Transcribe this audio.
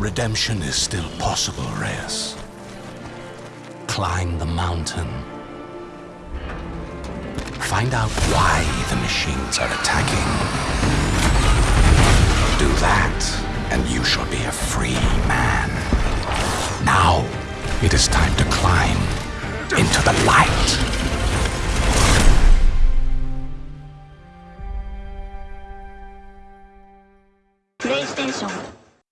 Redemption is still possible, Reyes. Climb the mountain. Find out why the machines are attacking. Do that, and you shall be a free man. Now, it is time to climb into the light. PlayStation